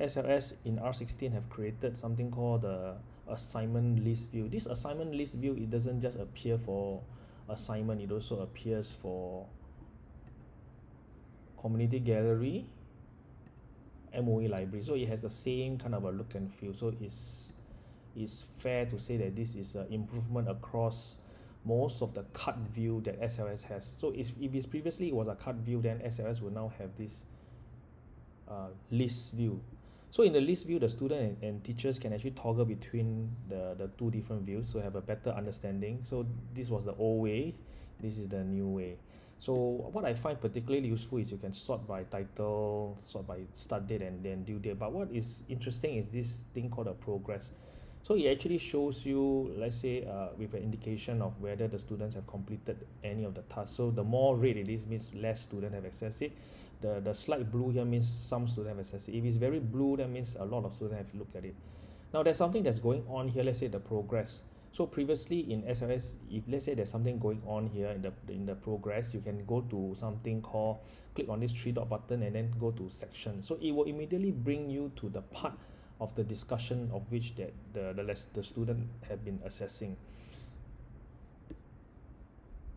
SLS in R16 have created something called the assignment list view. This assignment list view, it doesn't just appear for assignment, it also appears for community gallery, MOE library. So it has the same kind of a look and feel. So it's, it's fair to say that this is an improvement across most of the cut view that SLS has. So if, if it's previously it was a cut view, then SLS will now have this uh, list view. So in the list view, the student and, and teachers can actually toggle between the, the two different views to have a better understanding. So this was the old way, this is the new way. So what I find particularly useful is you can sort by title, sort by start date and then due date. But what is interesting is this thing called a progress. So it actually shows you, let's say, uh, with an indication of whether the students have completed any of the tasks. So the more red it is, means less students have accessed it. The, the slight blue here means some students have accessed it. If it's very blue, that means a lot of students have looked at it. Now there's something that's going on here, let's say the progress. So previously in SLS, if let's say there's something going on here in the in the progress, you can go to something called click on this three dot button and then go to section. So it will immediately bring you to the part of the discussion of which that the the, less, the student have been assessing.